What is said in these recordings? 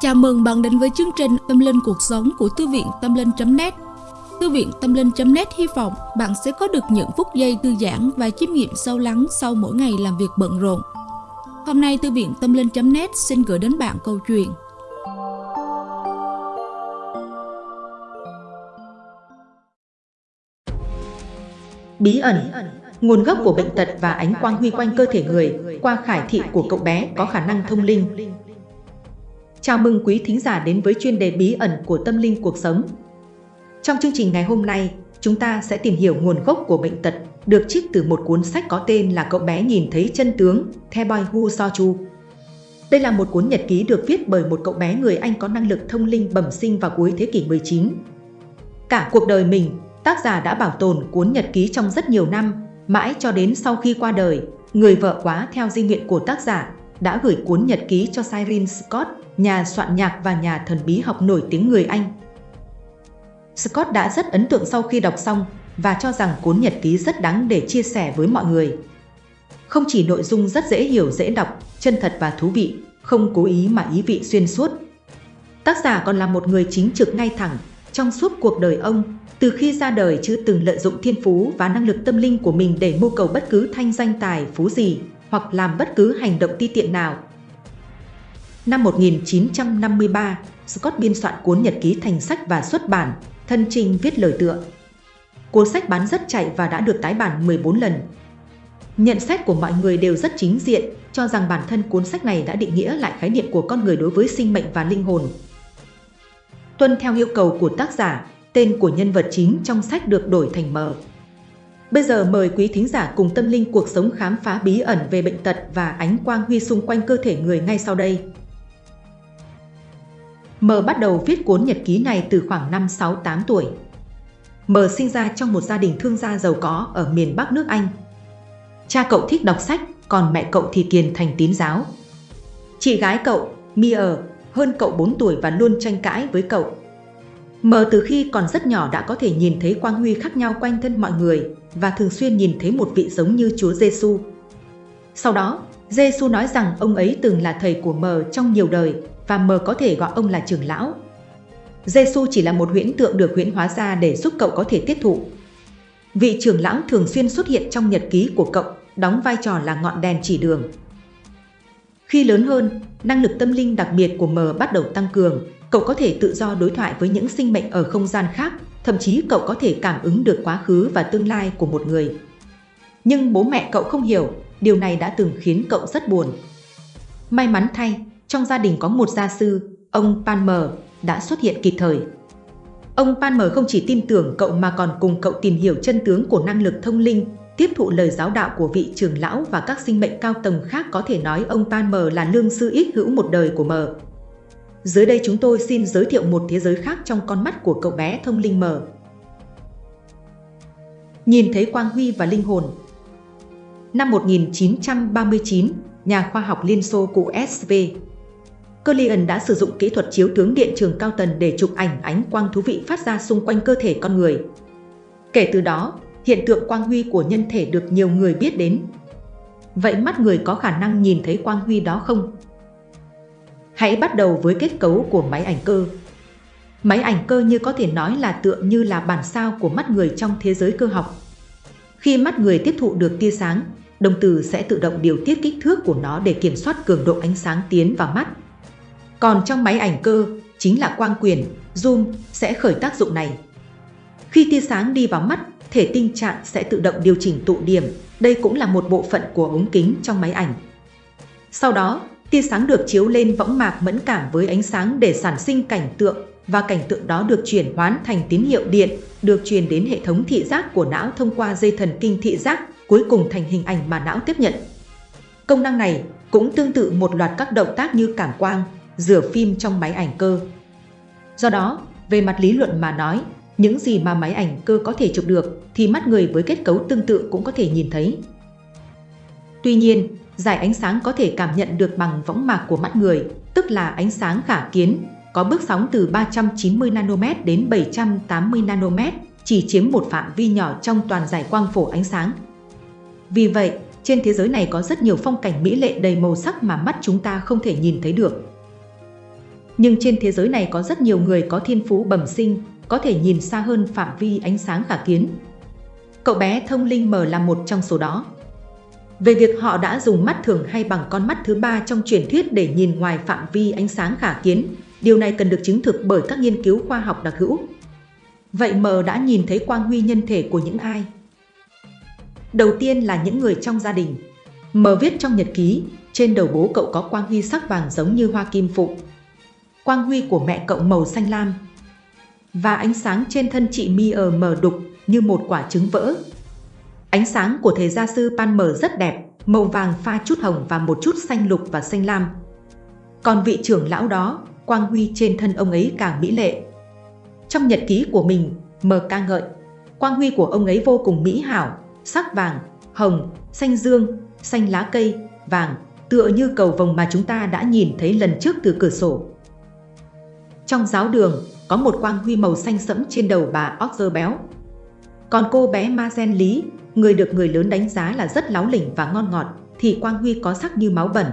Chào mừng bạn đến với chương trình Tâm Linh Cuộc Sống của Thư viện Tâm Linh.net Thư viện Tâm Linh.net hy vọng bạn sẽ có được những phút giây thư giãn và chiêm nghiệm sâu lắng sau mỗi ngày làm việc bận rộn. Hôm nay Thư viện Tâm Linh.net xin gửi đến bạn câu chuyện Bí ẩn Nguồn gốc của bệnh tật và ánh quang huy quanh cơ thể người qua khải thị của cậu bé có khả năng thông linh. Chào mừng quý thính giả đến với chuyên đề bí ẩn của tâm linh cuộc sống. Trong chương trình ngày hôm nay, chúng ta sẽ tìm hiểu nguồn gốc của bệnh tật được trích từ một cuốn sách có tên là Cậu bé nhìn thấy chân tướng, The Boy Who Saw Chu. Đây là một cuốn nhật ký được viết bởi một cậu bé người Anh có năng lực thông linh bẩm sinh vào cuối thế kỷ 19. Cả cuộc đời mình, tác giả đã bảo tồn cuốn nhật ký trong rất nhiều năm, mãi cho đến sau khi qua đời, người vợ quá theo di nguyện của tác giả đã gửi cuốn nhật ký cho Cyril Scott, nhà soạn nhạc và nhà thần bí học nổi tiếng người Anh. Scott đã rất ấn tượng sau khi đọc xong và cho rằng cuốn nhật ký rất đáng để chia sẻ với mọi người. Không chỉ nội dung rất dễ hiểu dễ đọc, chân thật và thú vị, không cố ý mà ý vị xuyên suốt. Tác giả còn là một người chính trực ngay thẳng, trong suốt cuộc đời ông, từ khi ra đời chưa từng lợi dụng thiên phú và năng lực tâm linh của mình để mưu cầu bất cứ thanh danh tài phú gì, hoặc làm bất cứ hành động ti tiện nào. Năm 1953, Scott biên soạn cuốn nhật ký thành sách và xuất bản, thân trình viết lời tựa. Cuốn sách bán rất chạy và đã được tái bản 14 lần. Nhận xét của mọi người đều rất chính diện, cho rằng bản thân cuốn sách này đã định nghĩa lại khái niệm của con người đối với sinh mệnh và linh hồn. Tuân theo yêu cầu của tác giả, tên của nhân vật chính trong sách được đổi thành mở. Bây giờ mời quý thính giả cùng tâm linh cuộc sống khám phá bí ẩn về bệnh tật và ánh quang huy xung quanh cơ thể người ngay sau đây. M bắt đầu viết cuốn nhật ký này từ khoảng năm 6-8 tuổi. M sinh ra trong một gia đình thương gia giàu có ở miền Bắc nước Anh. Cha cậu thích đọc sách, còn mẹ cậu thì kiền thành tín giáo. Chị gái cậu, Mia, hơn cậu 4 tuổi và luôn tranh cãi với cậu. M từ khi còn rất nhỏ đã có thể nhìn thấy quang huy khác nhau quanh thân mọi người và thường xuyên nhìn thấy một vị giống như Chúa Giêsu. Sau đó, Giêsu nói rằng ông ấy từng là thầy của mờ trong nhiều đời và mờ có thể gọi ông là trưởng lão. Giêsu chỉ là một huyễn tượng được huyễn hóa ra để giúp cậu có thể tiếp thụ. Vị trưởng lão thường xuyên xuất hiện trong nhật ký của cậu, đóng vai trò là ngọn đèn chỉ đường. Khi lớn hơn, năng lực tâm linh đặc biệt của mờ bắt đầu tăng cường, cậu có thể tự do đối thoại với những sinh mệnh ở không gian khác, thậm chí cậu có thể cảm ứng được quá khứ và tương lai của một người. Nhưng bố mẹ cậu không hiểu, điều này đã từng khiến cậu rất buồn. May mắn thay, trong gia đình có một gia sư, ông Palmer, đã xuất hiện kịp thời. Ông Palmer không chỉ tin tưởng cậu mà còn cùng cậu tìm hiểu chân tướng của năng lực thông linh, tiếp thụ lời giáo đạo của vị trưởng lão và các sinh mệnh cao tầng khác có thể nói ông Palmer là lương sư ít hữu một đời của mờ. Dưới đây chúng tôi xin giới thiệu một thế giới khác trong con mắt của cậu bé thông linh mờ. Nhìn thấy quang huy và linh hồn Năm 1939, nhà khoa học Liên Xô cụ SV Cullian đã sử dụng kỹ thuật chiếu tướng điện trường cao tần để chụp ảnh ánh quang thú vị phát ra xung quanh cơ thể con người. Kể từ đó, hiện tượng quang huy của nhân thể được nhiều người biết đến. Vậy mắt người có khả năng nhìn thấy quang huy đó không? Hãy bắt đầu với kết cấu của máy ảnh cơ. Máy ảnh cơ như có thể nói là tựa như là bản sao của mắt người trong thế giới cơ học. Khi mắt người tiếp thụ được tia sáng, đồng tử sẽ tự động điều tiết kích thước của nó để kiểm soát cường độ ánh sáng tiến vào mắt. Còn trong máy ảnh cơ, chính là quang quyền, zoom sẽ khởi tác dụng này. Khi tia sáng đi vào mắt, thể tinh trạng sẽ tự động điều chỉnh tụ điểm, đây cũng là một bộ phận của ống kính trong máy ảnh. Sau đó, tia sáng được chiếu lên võng mạc mẫn cảm với ánh sáng để sản sinh cảnh tượng và cảnh tượng đó được chuyển hóa thành tín hiệu điện, được truyền đến hệ thống thị giác của não thông qua dây thần kinh thị giác, cuối cùng thành hình ảnh mà não tiếp nhận. Công năng này cũng tương tự một loạt các động tác như cảm quang, rửa phim trong máy ảnh cơ. Do đó, về mặt lý luận mà nói, những gì mà máy ảnh cơ có thể chụp được thì mắt người với kết cấu tương tự cũng có thể nhìn thấy. Tuy nhiên, giải ánh sáng có thể cảm nhận được bằng võng mạc của mắt người, tức là ánh sáng khả kiến, có bước sóng từ 390 nanomet đến 780 nanomet, chỉ chiếm một phạm vi nhỏ trong toàn giải quang phổ ánh sáng. Vì vậy, trên thế giới này có rất nhiều phong cảnh mỹ lệ đầy màu sắc mà mắt chúng ta không thể nhìn thấy được. Nhưng trên thế giới này có rất nhiều người có thiên phú bẩm sinh, có thể nhìn xa hơn phạm vi ánh sáng khả kiến. Cậu bé thông linh mờ là một trong số đó. Về việc họ đã dùng mắt thường hay bằng con mắt thứ ba trong truyền thuyết để nhìn ngoài phạm vi ánh sáng khả kiến, điều này cần được chứng thực bởi các nghiên cứu khoa học đặc hữu. Vậy mờ đã nhìn thấy quang huy nhân thể của những ai? Đầu tiên là những người trong gia đình. Mờ viết trong nhật ký, trên đầu bố cậu có quang huy sắc vàng giống như hoa kim phụ. Quang huy của mẹ cậu màu xanh lam. Và ánh sáng trên thân chị mi ở mờ đục như một quả trứng vỡ. Ánh sáng của thầy gia sư Pan mờ rất đẹp, màu vàng pha chút hồng và một chút xanh lục và xanh lam. Còn vị trưởng lão đó, quang huy trên thân ông ấy càng mỹ lệ. Trong nhật ký của mình, mờ ca ngợi, quang huy của ông ấy vô cùng mỹ hảo, sắc vàng, hồng, xanh dương, xanh lá cây, vàng, tựa như cầu vồng mà chúng ta đã nhìn thấy lần trước từ cửa sổ. Trong giáo đường, có một quang huy màu xanh sẫm trên đầu bà Oxer béo. Còn cô bé Ma Gen Lý, người được người lớn đánh giá là rất láo lỉnh và ngon ngọt, thì quang huy có sắc như máu bẩn.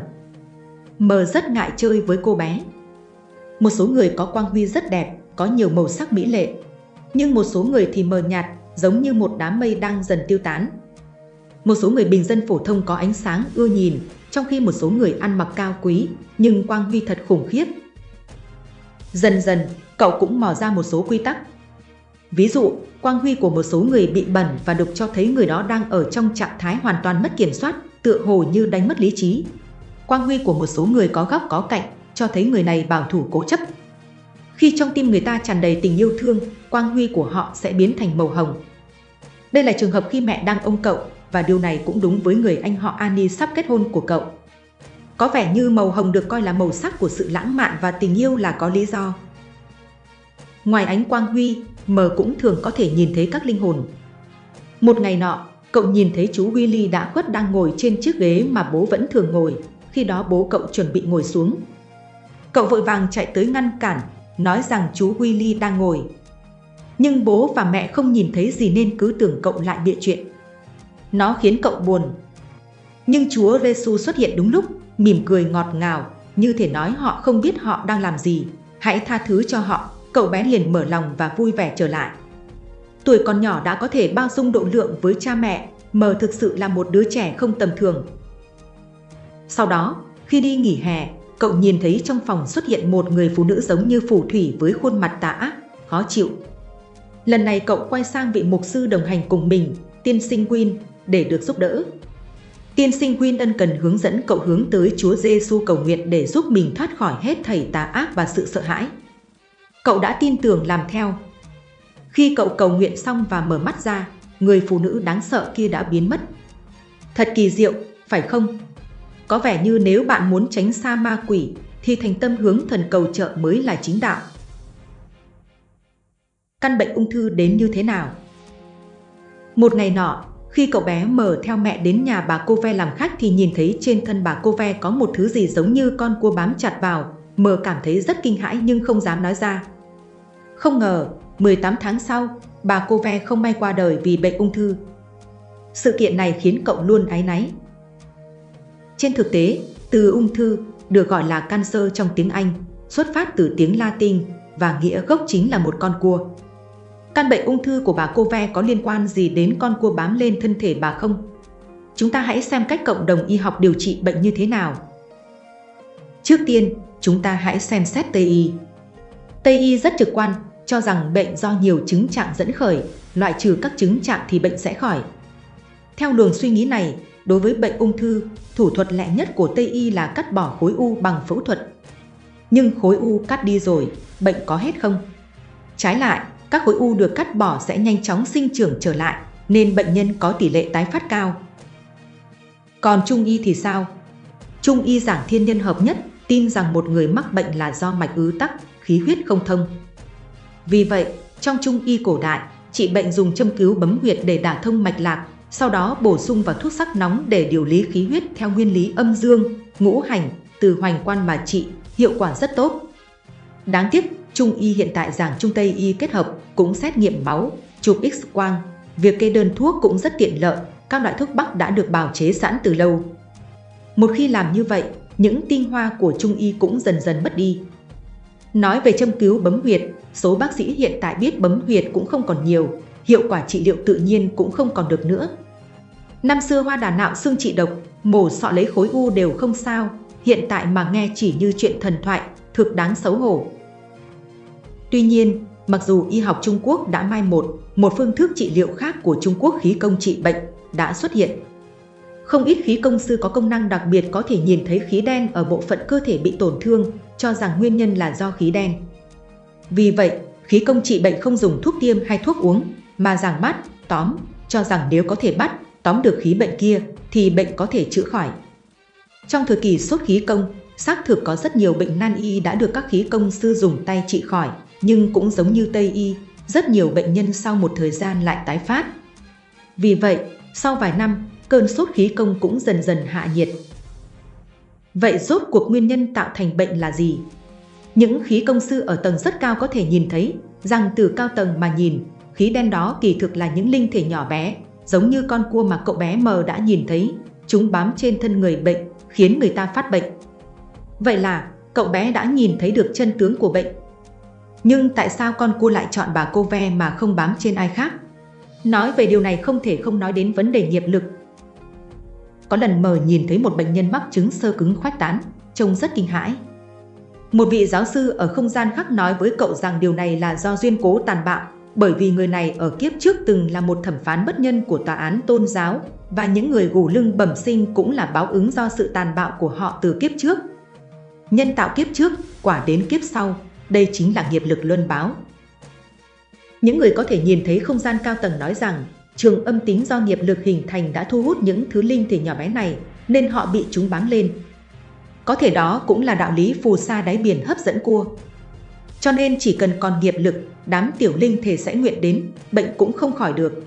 Mờ rất ngại chơi với cô bé. Một số người có quang huy rất đẹp, có nhiều màu sắc mỹ lệ. Nhưng một số người thì mờ nhạt, giống như một đám mây đang dần tiêu tán. Một số người bình dân phổ thông có ánh sáng ưa nhìn, trong khi một số người ăn mặc cao quý, nhưng quang huy thật khủng khiếp. Dần dần, cậu cũng mò ra một số quy tắc. Ví dụ, quang huy của một số người bị bẩn và đục cho thấy người đó đang ở trong trạng thái hoàn toàn mất kiểm soát, tựa hồ như đánh mất lý trí. Quang huy của một số người có góc có cạnh, cho thấy người này bảo thủ cố chấp. Khi trong tim người ta tràn đầy tình yêu thương, quang huy của họ sẽ biến thành màu hồng. Đây là trường hợp khi mẹ đang ôm cậu và điều này cũng đúng với người anh họ Annie sắp kết hôn của cậu. Có vẻ như màu hồng được coi là màu sắc của sự lãng mạn và tình yêu là có lý do. Ngoài ánh quang huy, mờ cũng thường có thể nhìn thấy các linh hồn. Một ngày nọ, cậu nhìn thấy chú Willy đã khuất đang ngồi trên chiếc ghế mà bố vẫn thường ngồi, khi đó bố cậu chuẩn bị ngồi xuống. Cậu vội vàng chạy tới ngăn cản, nói rằng chú Willy đang ngồi. Nhưng bố và mẹ không nhìn thấy gì nên cứ tưởng cậu lại bịa chuyện. Nó khiến cậu buồn. Nhưng Chúa Giêsu xuất hiện đúng lúc, mỉm cười ngọt ngào, như thể nói họ không biết họ đang làm gì. Hãy tha thứ cho họ, cậu bé liền mở lòng và vui vẻ trở lại. Tuổi còn nhỏ đã có thể bao dung độ lượng với cha mẹ, mờ thực sự là một đứa trẻ không tầm thường. Sau đó, khi đi nghỉ hè, cậu nhìn thấy trong phòng xuất hiện một người phụ nữ giống như phù thủy với khuôn mặt tà ác, khó chịu. Lần này cậu quay sang vị mục sư đồng hành cùng mình, tiên sinh Win, để được giúp đỡ. Tiên sinh Win ân cần hướng dẫn cậu hướng tới Chúa Giêsu cầu nguyện để giúp mình thoát khỏi hết thảy tà ác và sự sợ hãi. Cậu đã tin tưởng làm theo. Khi cậu cầu nguyện xong và mở mắt ra, người phụ nữ đáng sợ kia đã biến mất. Thật kỳ diệu, phải không? Có vẻ như nếu bạn muốn tránh xa ma quỷ, thì thành tâm hướng thần cầu trợ mới là chính đạo. Căn bệnh ung thư đến như thế nào? Một ngày nọ, khi cậu bé mở theo mẹ đến nhà bà cô ve làm khách thì nhìn thấy trên thân bà cô ve có một thứ gì giống như con cua bám chặt vào, mờ cảm thấy rất kinh hãi nhưng không dám nói ra. Không ngờ, 18 tháng sau, bà cô ve không may qua đời vì bệnh ung thư. Sự kiện này khiến cậu luôn áy náy. Trên thực tế, từ ung thư được gọi là cancer trong tiếng Anh, xuất phát từ tiếng Latin và nghĩa gốc chính là một con cua. Căn bệnh ung thư của bà cô ve có liên quan gì đến con cua bám lên thân thể bà không? Chúng ta hãy xem cách cộng đồng y học điều trị bệnh như thế nào. Trước tiên, chúng ta hãy xem xét Tây y. Tây y rất trực quan, cho rằng bệnh do nhiều chứng trạng dẫn khởi, loại trừ các chứng trạng thì bệnh sẽ khỏi. Theo luồng suy nghĩ này, đối với bệnh ung thư, thủ thuật lẹ nhất của Tây y là cắt bỏ khối u bằng phẫu thuật. Nhưng khối u cắt đi rồi, bệnh có hết không? Trái lại, các khối u được cắt bỏ sẽ nhanh chóng sinh trưởng trở lại, nên bệnh nhân có tỷ lệ tái phát cao. Còn Trung y thì sao? Trung y giảng thiên nhân hợp nhất tin rằng một người mắc bệnh là do mạch ứ tắc, khí huyết không thông. Vì vậy, trong Trung y cổ đại, trị bệnh dùng châm cứu bấm huyệt để đả thông mạch lạc, sau đó bổ sung vào thuốc sắc nóng để điều lý khí huyết theo nguyên lý âm dương, ngũ hành, từ hoành quan mà trị, hiệu quả rất tốt. Đáng tiếc, Trung y hiện tại giảng Trung Tây y kết hợp cũng xét nghiệm máu, chụp x-quang. Việc kê đơn thuốc cũng rất tiện lợi, các loại thuốc bắc đã được bào chế sẵn từ lâu. Một khi làm như vậy, những tinh hoa của Trung y cũng dần dần mất đi. Nói về châm cứu bấm huyệt, số bác sĩ hiện tại biết bấm huyệt cũng không còn nhiều, hiệu quả trị liệu tự nhiên cũng không còn được nữa. Năm xưa hoa đà nạo xương trị độc, mổ sọ lấy khối u đều không sao, hiện tại mà nghe chỉ như chuyện thần thoại, thực đáng xấu hổ. Tuy nhiên, mặc dù y học Trung Quốc đã mai một, một phương thức trị liệu khác của Trung Quốc khí công trị bệnh đã xuất hiện. Không ít khí công sư có công năng đặc biệt có thể nhìn thấy khí đen ở bộ phận cơ thể bị tổn thương, cho rằng nguyên nhân là do khí đen. Vì vậy, khí công trị bệnh không dùng thuốc tiêm hay thuốc uống, mà rằng bắt, tóm, cho rằng nếu có thể bắt, tóm được khí bệnh kia thì bệnh có thể chữa khỏi. Trong thời kỳ sốt khí công, xác thực có rất nhiều bệnh nan y đã được các khí công sư dùng tay trị khỏi, nhưng cũng giống như Tây y, rất nhiều bệnh nhân sau một thời gian lại tái phát. Vì vậy, sau vài năm, cơn sốt khí công cũng dần dần hạ nhiệt. Vậy rốt cuộc nguyên nhân tạo thành bệnh là gì? Những khí công sư ở tầng rất cao có thể nhìn thấy rằng từ cao tầng mà nhìn, khí đen đó kỳ thực là những linh thể nhỏ bé, giống như con cua mà cậu bé mờ đã nhìn thấy, chúng bám trên thân người bệnh, khiến người ta phát bệnh. Vậy là, cậu bé đã nhìn thấy được chân tướng của bệnh. Nhưng tại sao con cua lại chọn bà cô ve mà không bám trên ai khác? Nói về điều này không thể không nói đến vấn đề nghiệp lực. Có lần mờ nhìn thấy một bệnh nhân mắc chứng sơ cứng khoách tán, trông rất kinh hãi. Một vị giáo sư ở không gian khác nói với cậu rằng điều này là do duyên cố tàn bạo, bởi vì người này ở kiếp trước từng là một thẩm phán bất nhân của tòa án tôn giáo và những người gù lưng bẩm sinh cũng là báo ứng do sự tàn bạo của họ từ kiếp trước. Nhân tạo kiếp trước, quả đến kiếp sau, đây chính là nghiệp lực luân báo. Những người có thể nhìn thấy không gian cao tầng nói rằng trường âm tính do nghiệp lực hình thành đã thu hút những thứ linh thể nhỏ bé này nên họ bị chúng bám lên. Có thể đó cũng là đạo lý phù sa đáy biển hấp dẫn cua. Cho nên chỉ cần còn nghiệp lực, đám tiểu linh thể sẽ nguyện đến, bệnh cũng không khỏi được.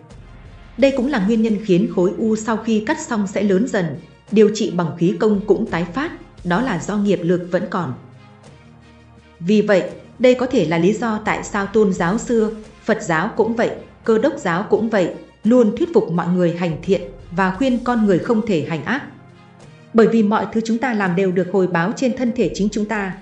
Đây cũng là nguyên nhân khiến khối u sau khi cắt xong sẽ lớn dần, điều trị bằng khí công cũng tái phát, đó là do nghiệp lực vẫn còn. Vì vậy, đây có thể là lý do tại sao tôn giáo xưa, Phật giáo cũng vậy, cơ đốc giáo cũng vậy, luôn thuyết phục mọi người hành thiện và khuyên con người không thể hành ác. Bởi vì mọi thứ chúng ta làm đều được hồi báo trên thân thể chính chúng ta.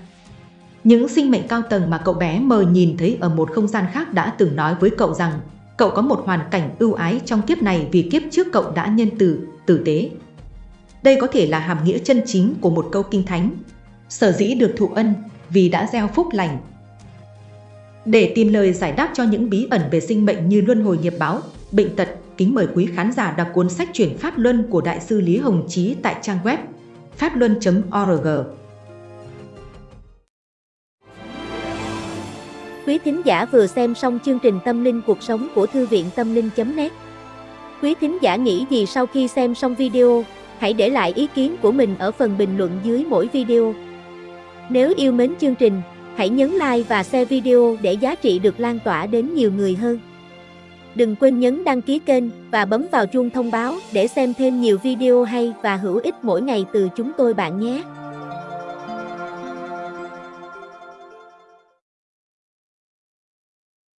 Những sinh mệnh cao tầng mà cậu bé mờ nhìn thấy ở một không gian khác đã từng nói với cậu rằng cậu có một hoàn cảnh ưu ái trong kiếp này vì kiếp trước cậu đã nhân từ, tử tế. Đây có thể là hàm nghĩa chân chính của một câu kinh thánh. Sở dĩ được thụ ân vì đã gieo phúc lành. Để tìm lời giải đáp cho những bí ẩn về sinh mệnh như luân hồi nghiệp báo, bệnh tật, kính mời quý khán giả đọc cuốn sách chuyển Pháp Luân của Đại sư Lý Hồng Chí tại trang web pháp-luân.org. Quý thính giả vừa xem xong chương trình Tâm linh cuộc sống của Thư viện Tâm linh.net Quý thính giả nghĩ gì sau khi xem xong video, hãy để lại ý kiến của mình ở phần bình luận dưới mỗi video. Nếu yêu mến chương trình, hãy nhấn like và share video để giá trị được lan tỏa đến nhiều người hơn. Đừng quên nhấn đăng ký kênh và bấm vào chuông thông báo để xem thêm nhiều video hay và hữu ích mỗi ngày từ chúng tôi bạn nhé.